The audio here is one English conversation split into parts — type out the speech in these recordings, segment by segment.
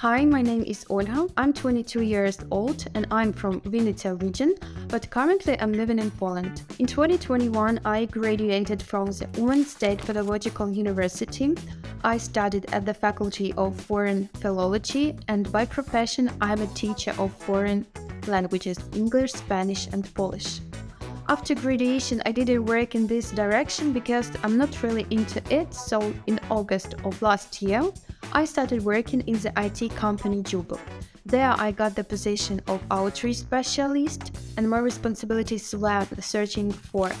Hi, my name is Olha. I'm 22 years old and I'm from Vinnytsia region, but currently I'm living in Poland. In 2021, I graduated from the Uman State Pedagogical University. I studied at the Faculty of Foreign Philology and by profession I'm a teacher of foreign languages English, Spanish and Polish. After graduation, I didn't work in this direction because I'm not really into it, so in August of last year, I started working in the IT company Jubo. There I got the position of outreach specialist and my responsibilities were searching for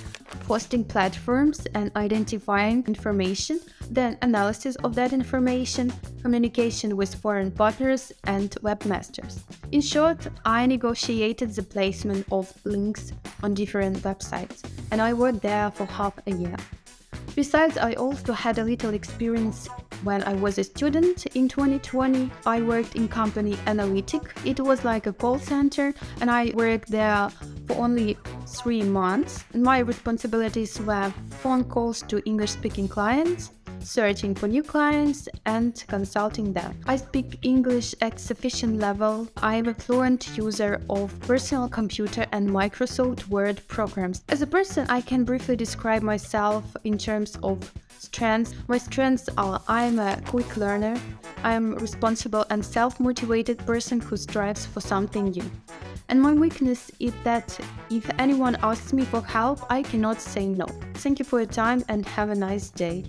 hosting platforms and identifying information, then analysis of that information, communication with foreign partners and webmasters. In short, I negotiated the placement of links on different websites and I worked there for half a year. Besides, I also had a little experience when I was a student in 2020, I worked in company Analytic. It was like a call center and I worked there for only three months. My responsibilities were phone calls to English-speaking clients, searching for new clients and consulting them. I speak English at sufficient level. I am a fluent user of personal computer and Microsoft Word programs. As a person, I can briefly describe myself in terms of strengths. My strengths are I'm a quick learner, I'm a responsible and self-motivated person who strives for something new. And my weakness is that if anyone asks me for help, I cannot say no. Thank you for your time and have a nice day.